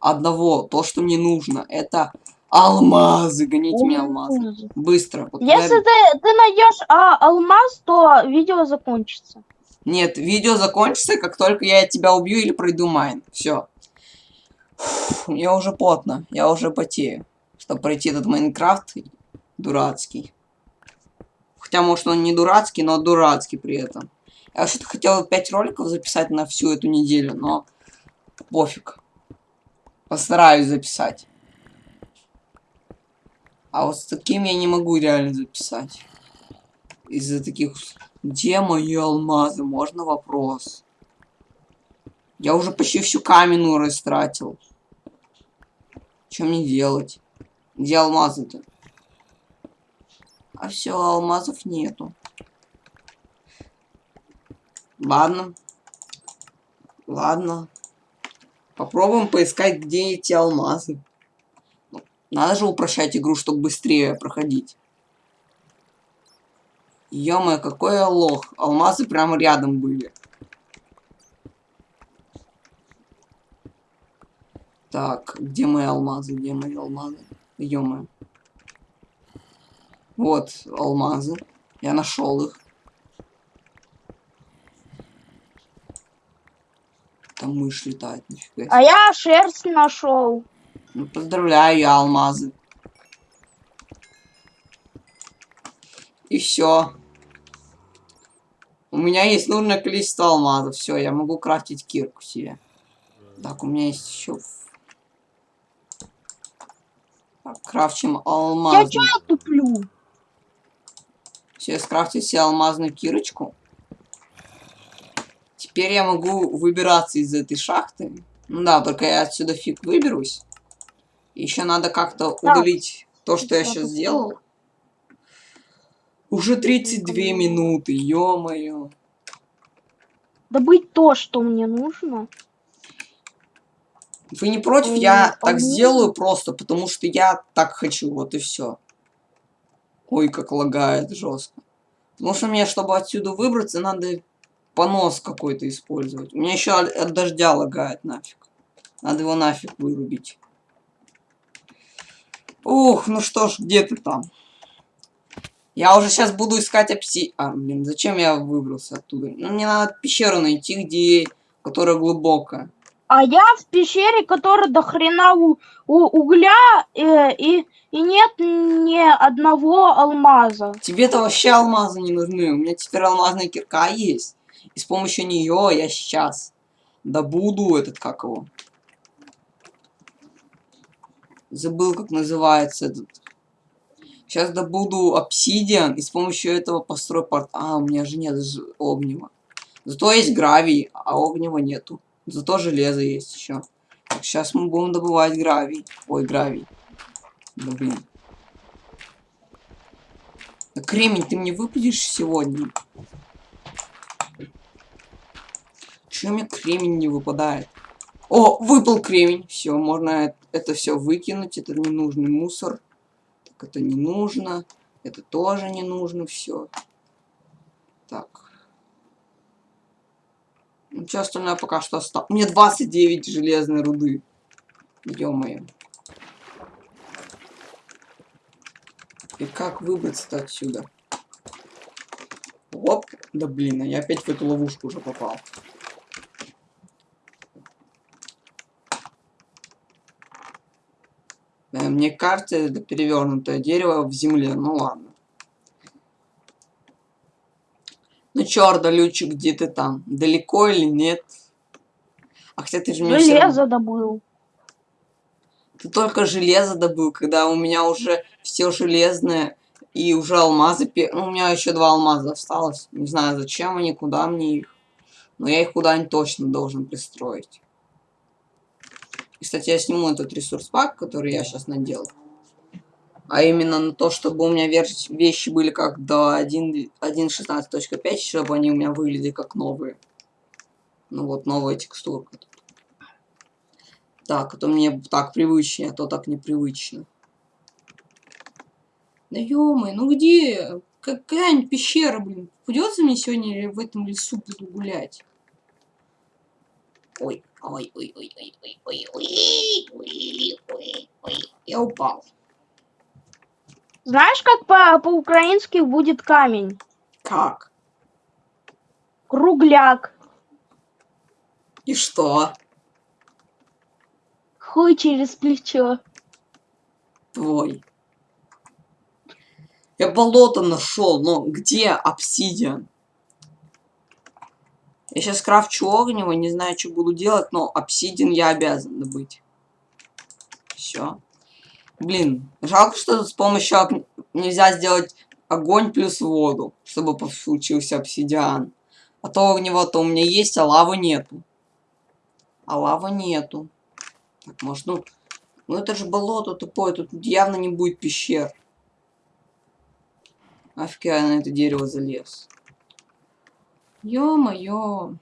одного. То, что мне нужно, это алмазы. Гоните мне алмазы. Быстро. Вот Если ты, ты найдешь а, алмаз, то видео закончится. Нет, видео закончится, как только я тебя убью или пройду майн. Все. Мне уже потно, я уже потею, чтобы пройти этот Майнкрафт дурацкий. Хотя, может, он не дурацкий, но дурацкий при этом. Я вообще-то хотел 5 роликов записать на всю эту неделю, но пофиг. Постараюсь записать. А вот с таким я не могу реально записать. Из-за таких... Где мои алмазы? Можно вопрос? Я уже почти всю каменную растратил. Что мне делать? Где алмазы-то? А все, алмазов нету. Ладно. Ладно. Попробуем поискать, где эти алмазы. Надо же упрощать игру, чтобы быстрее проходить. ё какой я лох. Алмазы прямо рядом были. Так, где мои алмазы? Где мои алмазы? ё Вот алмазы. Я нашел их. Там мышь летает, нифига. А я шерсть нашел. Ну, поздравляю, я алмазы. И все. У меня есть нужное количество алмазов. Все, я могу крафтить кирку себе. Так, у меня есть еще... Так, крафчим Я алмазный. чё туплю? Все, я скрафтил себе алмазную кирочку. Теперь я могу выбираться из этой шахты. Ну да, только я отсюда фиг выберусь. Еще надо как-то удалить то, что я сейчас сделал. Уже 32 минуты, ё-моё. Добыть то, что мне нужно. Вы не против? Я так сделаю просто, потому что я так хочу, вот и все. Ой, как лагает жестко. Потому что мне, чтобы отсюда выбраться, надо понос какой-то использовать. У меня еще от, дождя лагает нафиг. Надо его нафиг вырубить. Ух, ну что ж, где ты там? Я уже сейчас буду искать апси... А, блин, зачем я выбрался оттуда? Ну, мне надо пещеру найти, где... Которая глубокая. А я в пещере, которая до хрена у, у- угля э, и, и нет ни одного алмаза. Тебе-то вообще алмазы не нужны. У меня теперь алмазная кирка есть. И с помощью нее я сейчас добуду этот, как его. Забыл, как называется этот. Сейчас добуду обсидиан и с помощью этого построю порт. А, у меня же нет огнева. Зато есть гравий, а огнева нету. Зато железо есть еще. сейчас мы будем добывать гравий. Ой, гравий. Да блин. Да кремень ты мне выпадешь сегодня? Чё мне кремень не выпадает? О, выпал кремень. Все, можно это все выкинуть. Это ненужный мусор. Так, это не нужно. Это тоже не нужно. Все. Так. Что остальное пока что осталось. Мне 29 железной руды. Ё-моё. И как выбраться-то отсюда? Оп. Да блин, а я опять в эту ловушку уже попал. Э, Мне кажется, это перевернутое дерево в земле. Ну ладно. Ну чё, Ордалючик, где ты там? Далеко или нет? А хотя ты же мне всё равно- Железо добыл. Ты только железо добыл, когда у меня уже все железное и уже алмазы. Ну, у меня еще два алмаза осталось. Не знаю, зачем они, куда мне их. Но я их куда-нибудь точно должен пристроить. И, кстати, я сниму этот ресурс пак, который я сейчас надел. А именно на то, чтобы у меня вещи были как до 1 1.16.5, чтобы они у меня выглядели как новые. Ну вот, новая текстурка. Так, а то мне так привычнее, а то так непривычно. Да ё ну где? Какая-нибудь пещера, блин. Придется мне сегодня в этом лесу буду гулять? Ой, ой, ой, ой, ой, ой, ой, ой, ой, ой, ой. Я упал. Знаешь, как по- по-украински будет камень? Как? Кругляк. И что? Хуй через плечо. Твой. Я болото нашел, но где обсидиан? Я сейчас крафчу огнево, не знаю, что буду делать, но обсидиан я обязан добыть. Все. Блин, жалко, что с помощью ог- нельзя сделать огонь плюс воду, чтобы получился обсидиан. А то огнево-то у меня есть, а лавы нету. А лавы нету. Так, может, ну... Ну это же болото тупое, тут явно не будет пещер. Нафиг я на это дерево залез. Ё-моё.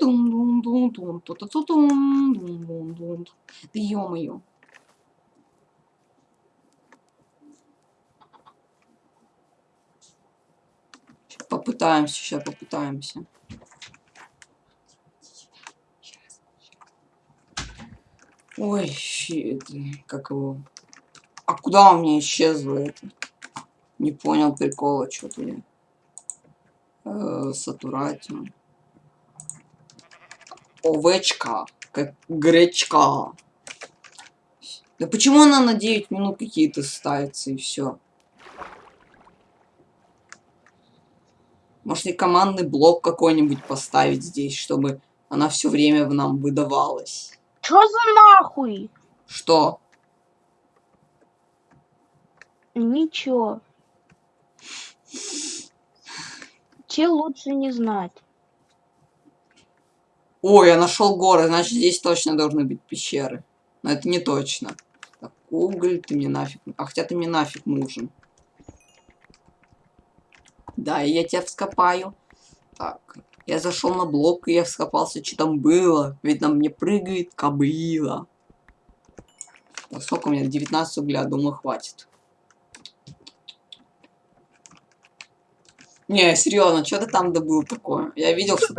Дум-дум-дум-дум, ту-ту-ту-дум, дум-дум-дум. Да ё-моё. Попытаемся, сейчас попытаемся. Ой, щи- это, как его... А куда у меня исчезло это? Не понял прикола, что-то я. Э, Сатуратиум. Овечка. Как гречка. Да почему она на 9 минут какие-то ставится и все? Может, и командный блок какой-нибудь поставить здесь, чтобы она все время в нам выдавалась. Чё за нахуй? Что? Ничего. Че лучше не знать. Ой, я нашел горы, значит здесь точно должны быть пещеры. Но это не точно. Так, уголь, ты мне нафиг... А хотя ты мне нафиг нужен. Да, я тебя вскопаю. Так, я зашел на блок, и я вскопался, что там было. Ведь на мне прыгает кобыла. Так, сколько у меня? 19 угля, думаю, хватит. Не, серьезно, что ты там добыл такое? Я видел, что.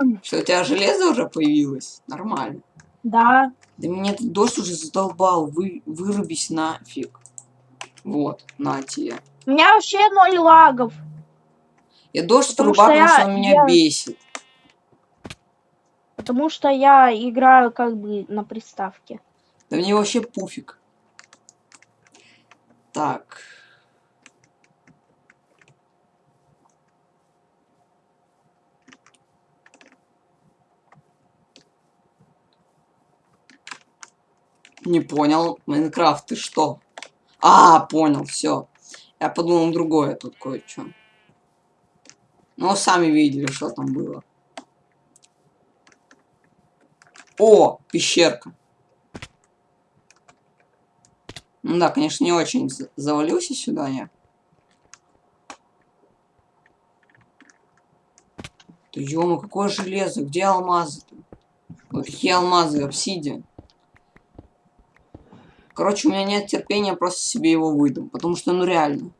Что у тебя железо уже появилось? Нормально. Да. Да меня этот дождь уже задолбал. Вы, вырубись нафиг. Вот, на тебе. У меня вообще ноль лагов. Я дождь Потому вырубаю, что потому что я- он меня я- бесит. Потому что я играю как бы на приставке. Да мне вообще пуфиг. Так. Не понял. Майнкрафт, ты что? А, понял, все. Я подумал другое тут кое-что. Ну, сами видели, что там было. О, пещерка. Ну да, конечно, не очень за- завалился сюда я. Да ё какое железо, где алмазы-то? Какие алмазы, обсидиан. Короче, у меня нет терпения просто себе его выдам, потому что, ну реально.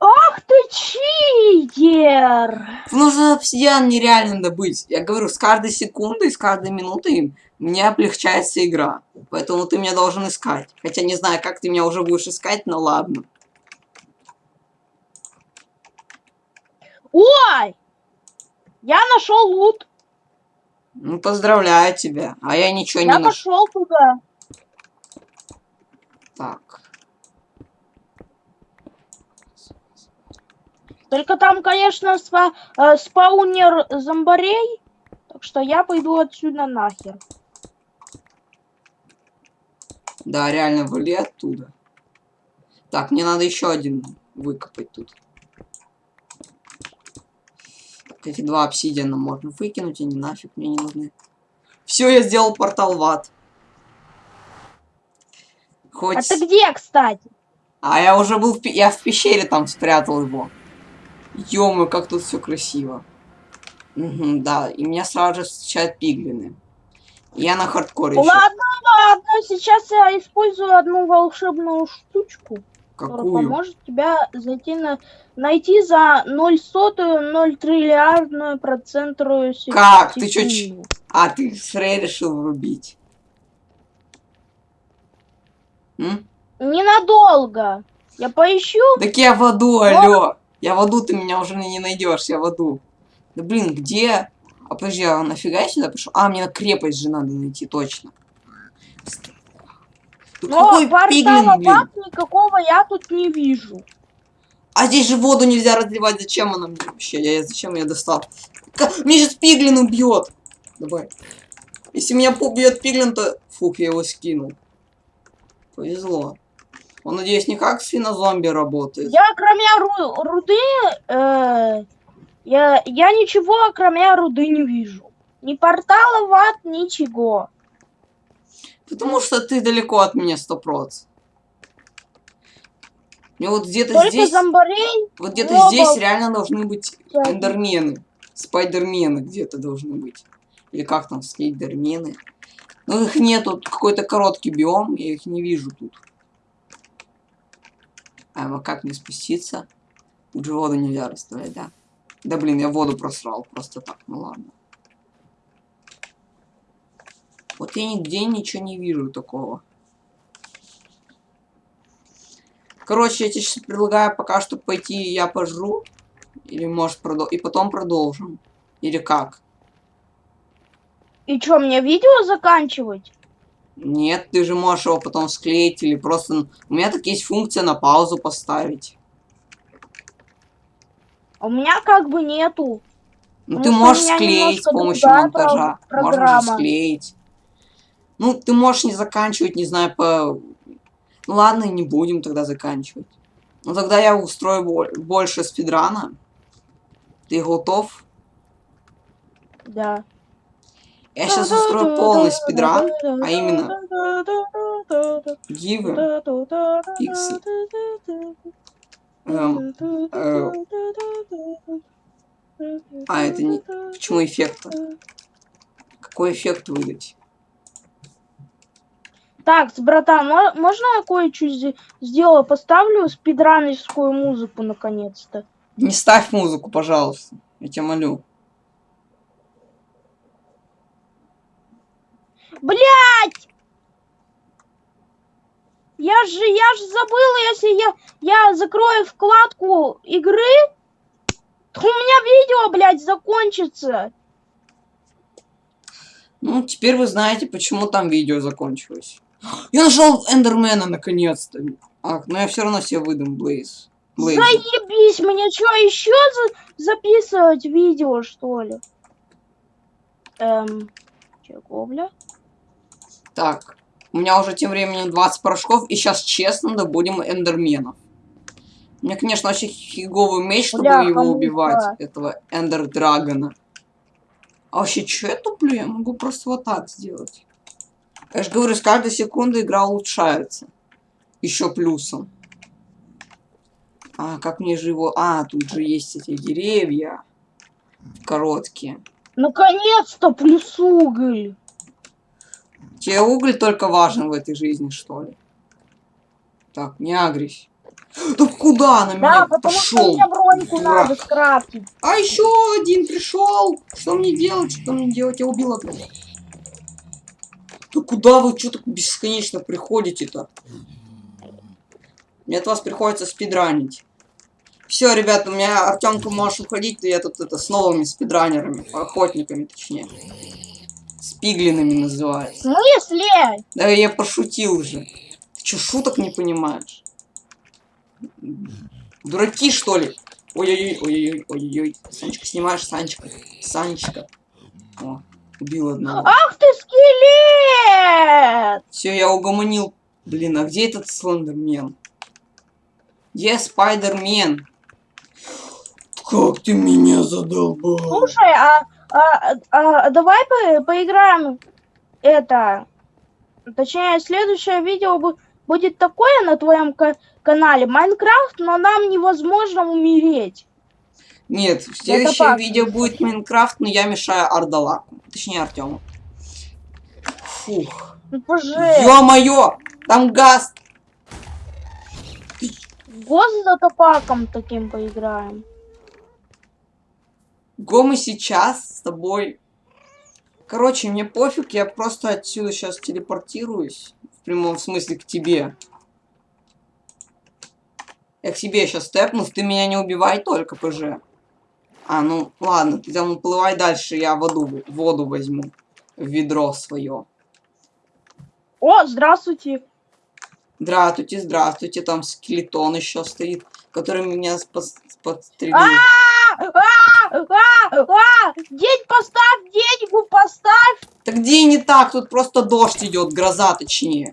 Ах ты читер! Что обсидиан нереально добыть. Я говорю, с каждой секундой, с каждой минутой мне облегчается игра. Поэтому ты меня должен искать. Хотя не знаю, как ты меня уже будешь искать, но ладно. Ой! Я нашел лут. Ну, поздравляю тебя. А я ничего Я не нашел. пошел туда. Так. Только там, конечно, спа- э, спаунер зомбарей. Так что я пойду отсюда нахер. Да, реально, вали оттуда. Так, мне надо еще один выкопать тут. Так, эти два обсидиана можно выкинуть, они нафиг мне не нужны. Все, я сделал портал в ад. Хоть... А ты где, кстати? А я уже был в пе- я в пещере там спрятал его. ё как тут все красиво. Мгм, да, и меня сразу же встречают пиглины. Я на хардкоре. Ладно, ладно, сейчас я использую одну волшебную штучку, которая Какую? поможет тебя зайти на найти за 0 сотую 0 триллиардную процентную се- Как? Ты чё, секунду. А, ты Фрей решил врубить. М? Ненадолго. Я поищу. Так я в аду, алло. Я в аду, ты меня уже не найдешь, я в аду. Да блин, где? А подожди, а нафига я сюда пришел? А, мне крепость же надо найти, точно. Да Но какой пиглин, блин? никакого я тут не вижу. А здесь же воду нельзя разливать, зачем она мне вообще? Я зачем я достал? Мне сейчас пиглин убьет. Давай. Если меня убьет пиглин, то... Фух, я его скинул. Повезло. Он, надеюсь, не как свинозомби работает. Я кроме ру- руды, э, я, я ничего кроме руды не вижу. Ни портала в ад, ничего. Потому что ты далеко от меня, сто проц. Мне вот где-то здесь... зомбарей. Вот где-то здесь реально должны быть эндермены. Спайдермены где-то должны быть. Или как там, скейдермены. Но их нету, какой-то короткий биом, я их не вижу тут. А как мне спуститься? Тут же воду нельзя расставлять, да? Да блин, я воду просрал просто так, ну ладно. Вот я нигде ничего не вижу такого. Короче, я тебе сейчас предлагаю пока что пойти я пожру. Или может продол... И потом продолжим. Или как? И что, мне видео заканчивать? Нет, ты же можешь его потом склеить или просто... У меня так есть функция на паузу поставить. А у меня как бы нету. Ну, ты можешь склеить с помощью монтажа. про- Можно же программа. склеить. Ну, ты можешь не заканчивать, не знаю, по... Ну, ладно, не будем тогда заканчивать. Ну, тогда я устрою бо- больше спидрана. Ты готов? Да. Я сейчас устрою полный спидран, а именно гивы, пиксы. Эм, э, а, это не... Почему эффекта? Какой эффект выдать? Так, братан, мо- можно я кое-что сделаю? Поставлю спидранерскую музыку наконец-то. Не ставь музыку, пожалуйста. Я тебя молю. Блять! Я же, я же забыла, если я, я закрою вкладку игры, то у меня видео, блядь, закончится. Ну, теперь вы знаете, почему там видео закончилось. Я нашел Эндермена наконец-то. Ах, но я все равно себе выдам Блейз. Блейз. Заебись, мне что, еще за- записывать видео, что ли? Эм, чего, бля? Так, у меня уже тем временем 20 порошков, и сейчас честно добудем Эндерменов. У меня, конечно, очень фиговый меч, чтобы Бляха, его убивать, этого Эндер Драгона. А вообще, что я туплю? Я могу просто вот так сделать. Я же говорю, с каждой секунды игра улучшается. Еще плюсом. А, как мне же его... А, тут же есть эти деревья. Короткие. Наконец-то плюс уголь. Тебе уголь только важен в этой жизни, что ли? Так, не агрись. Да куда на Да, меня потому что пошел? мне броньку дурак? надо скрафтить. А еще один пришел. Что мне делать? Что мне делать? Я убил одного. Да куда вы что так бесконечно приходите-то? Мне от вас приходится спидранить. Все, ребята, у меня Артемка можешь уходить, я тут это с новыми спидранерами, охотниками точнее. Спиглинами В называется. смысле? Да я пошутил уже. Ты что, шуток не понимаешь? Дураки, что ли? Ой-ой-ой, ой-ой-ой, ой-ой. Санечка, снимаешь, Санечка. Санечка. О, убил одного. Ах ты скелет! Все, я угомонил. Блин, а где этот Слендермен? Где Спайдермен? Как ты меня задолбал? Слушай, а, а, а давай по- поиграем это. Точнее, следующее видео бу- будет такое на твоем ка- канале Майнкрафт, но нам невозможно умереть. Нет, следующее пак. видео будет Майнкрафт, но я мешаю Ардалаку. Точнее, Артему. Фух. Ну, поже, Ё-моё! Там газ! гос за топаком таким поиграем. Го мы сейчас с тобой... Короче, мне пофиг, я просто отсюда сейчас телепортируюсь. В прямом смысле к тебе. Я к себе сейчас степнув, ты меня не убивай только, ПЖ. А, ну, ладно, ты там уплывай дальше, я воду, воду возьму. В ведро свое. О, здравствуйте. Здравствуйте, здравствуйте, там скелетон еще стоит, который меня подстрелил. А, а, а, а, День поставь, деньгу поставь. Так где не так? Тут просто дождь идет, гроза точнее.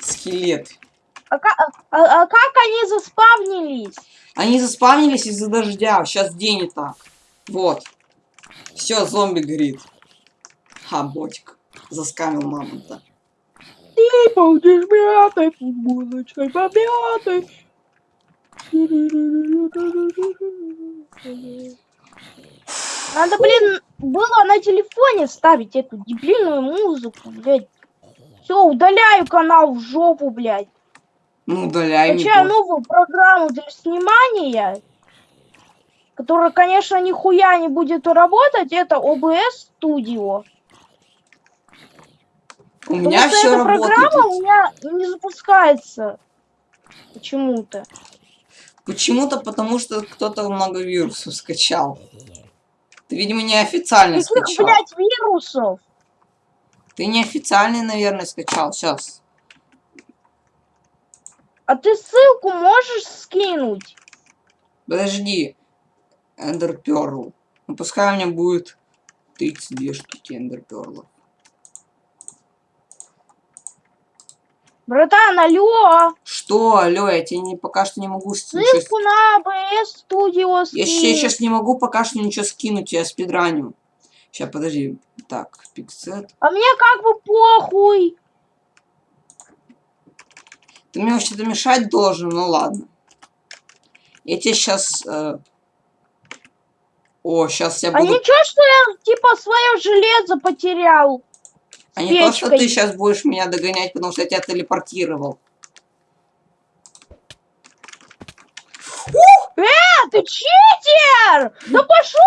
Скелет. А, ка- а- а как они заспавнились? Они заспавнились из-за дождя. Сейчас день и так. Вот. Все, зомби горит. Ха, ботик. Заскамил мамонта. Ты будешь мятой футболочкой помятой. Надо, блин, было на телефоне ставить эту дебильную музыку, блядь. Все, удаляю канал в жопу, блядь. Ну, удаляй пофиг. новую программу для снимания, которая, конечно, нихуя не будет работать. Это OBS Studio. У меня Потому что все эта работает. программа у меня не запускается. Почему-то. Почему-то потому, что кто-то много вирусов скачал. Ты, видимо, неофициально Каких, скачал. блядь, вирусов? Ты неофициальный, наверное, скачал. Сейчас. А ты ссылку можешь скинуть? Подожди. Эндер Перл. Ну пускай у меня будет 32 штуки Эндер Перлов. Братан, алло! Что, алло, я тебе не, пока что не могу Ссылку на АБС Studio Я скинь. сейчас не могу пока что ничего скинуть, я спидраню. Сейчас, подожди. Так, пиксет. А мне как бы похуй. Ты мне вообще-то мешать должен, ну ладно. Я тебе сейчас... О, сейчас я А буду... ничего, что я типа свое железо потерял. А не то, что ты сейчас будешь меня догонять, потому что я тебя телепортировал. А, ты читер! Да пошел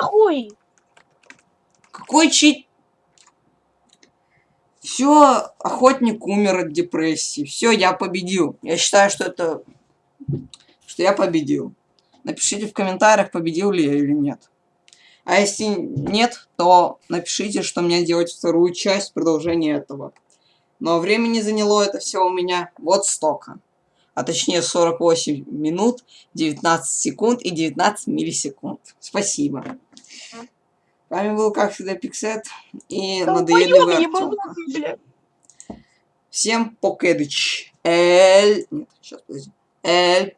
нахуй! Какой чит... Все, охотник умер от депрессии. Все, я победил. Я считаю, что это... Что я победил. Напишите в комментариях, победил ли я или нет. А если нет, то напишите, что мне делать вторую часть, продолжение этого. Но времени заняло это все у меня вот столько. А точнее 48 минут, 19 секунд и 19 миллисекунд. Спасибо. С вами был, как всегда, Пиксет и надоедливый Артёмка. ебанутый, бля. Всем покедыч. Эль... Нет, сейчас, подожди. Эль